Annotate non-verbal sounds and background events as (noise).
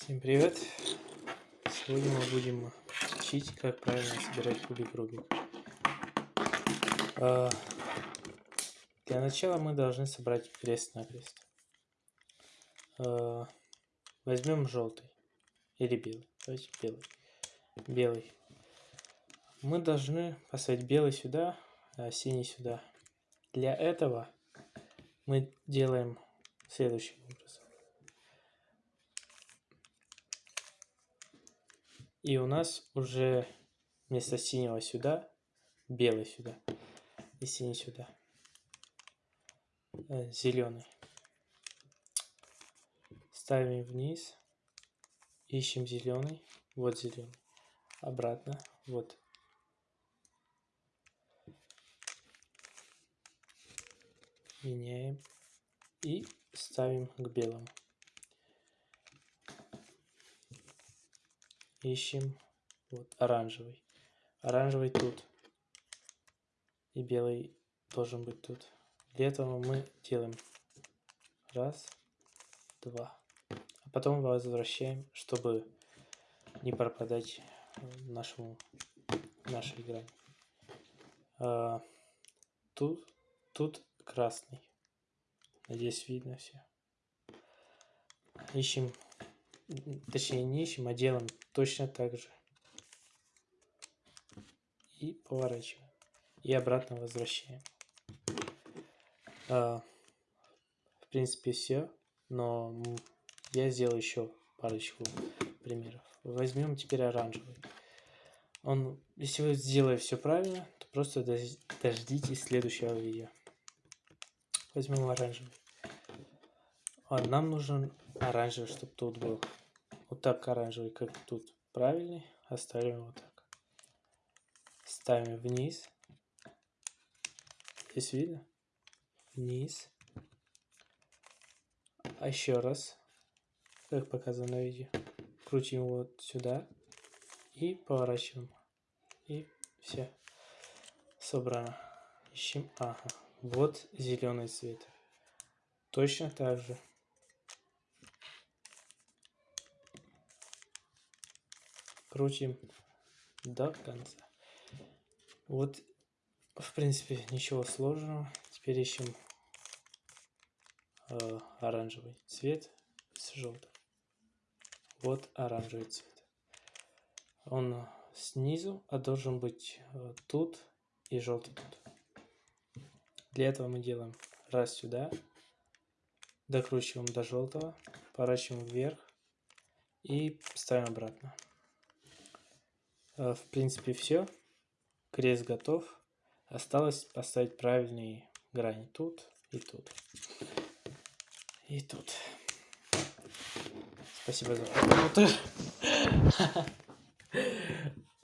Всем привет! Сегодня мы будем учить, как правильно собирать кубик Рубик. А, для начала мы должны собрать крест-накрест. А, возьмем желтый или белый. Давайте белый. Белый. Мы должны поставить белый сюда, а синий сюда. Для этого мы делаем следующим образом. И у нас уже вместо синего сюда, белый сюда и синий сюда. Э, Зеленый. Ставим вниз. Ищем зеленый. Вот зеленый. Обратно. Вот. Меняем. И ставим к белому. Ищем вот оранжевый. Оранжевый тут. И белый должен быть тут. Для этого мы делаем раз, два. А потом возвращаем, чтобы не пропадать нашему, нашей игре. А, тут, тут красный. Надеюсь, видно все. Ищем точнее не ищем, а делаем точно так же. И поворачиваем. И обратно возвращаем. А, в принципе все, но я сделаю еще парочку примеров. Возьмем теперь оранжевый. Он, если вы сделаете все правильно, то просто дождитесь следующего видео. Возьмем оранжевый. А нам нужен оранжевый, чтобы тут был. Вот так оранжевый, как тут. Правильный. Оставим вот так. Ставим вниз. Здесь видно? Вниз. А еще раз, как показано на видео. Крутим вот сюда. И поворачиваем. И все. Собрано. Ищем. Ага. Вот зеленый цвет. Точно так же. Крутим до конца. Вот, в принципе, ничего сложного. Теперь ищем э, оранжевый цвет с желтым. Вот оранжевый цвет. Он снизу, а должен быть э, тут и желтый тут. Для этого мы делаем раз сюда, докручиваем до желтого, поворачиваем вверх и ставим обратно. Э, в принципе, все. Крест готов. Осталось поставить правильные грани тут и тут. И тут. Спасибо за просмотр. (laughs)